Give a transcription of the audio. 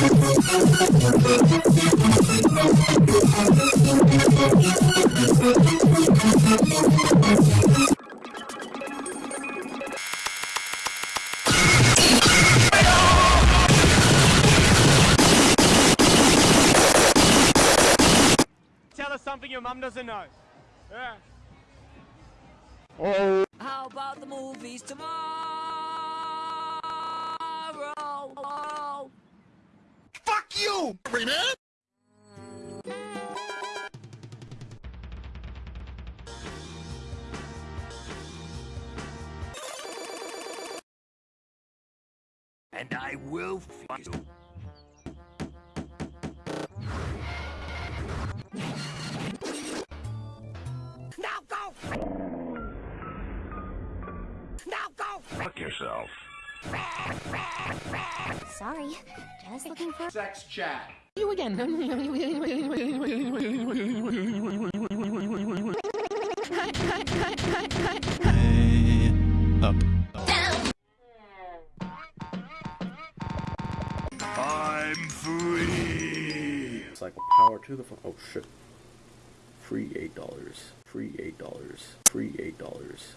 Tell us something your mum doesn't know. Yeah. Oh. How about the movies tomorrow? Fuck you, man! And I will fuck you. Now go! Now go! Fuck yourself. Sorry, just looking for Sex chat. You again. Up. I'm free. It's like power to the phone. Oh shit. Free eight dollars. Free eight dollars. Free eight dollars.